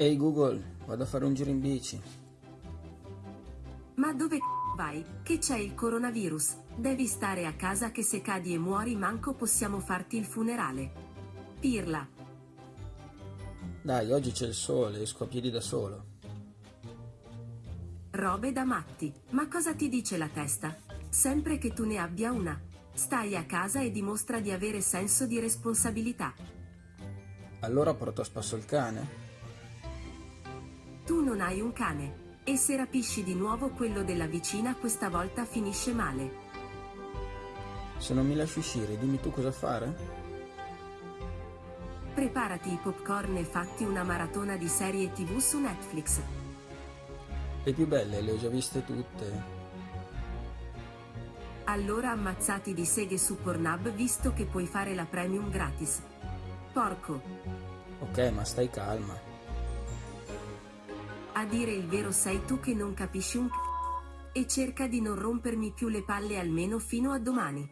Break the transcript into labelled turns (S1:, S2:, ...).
S1: Ehi Google, vado a fare un giro in bici.
S2: Ma dove vai? Che c'è il coronavirus? Devi stare a casa che se cadi e muori manco possiamo farti il funerale. Pirla.
S1: Dai, oggi c'è il sole, esco a piedi da solo.
S2: Robe da matti. Ma cosa ti dice la testa? Sempre che tu ne abbia una. Stai a casa e dimostra di avere senso di responsabilità.
S1: Allora porto a spasso il cane?
S2: Tu non hai un cane. E se rapisci di nuovo quello della vicina questa volta finisce male.
S1: Se non mi lasci uscire, dimmi tu cosa fare?
S2: Preparati i popcorn e fatti una maratona di serie tv su Netflix.
S1: Le più belle le ho già viste tutte.
S2: Allora ammazzati di seghe su Pornhub visto che puoi fare la premium gratis. Porco.
S1: Ok, ma stai calma.
S2: A dire il vero sei tu che non capisci un c***o. E cerca di non rompermi più le palle almeno fino a domani.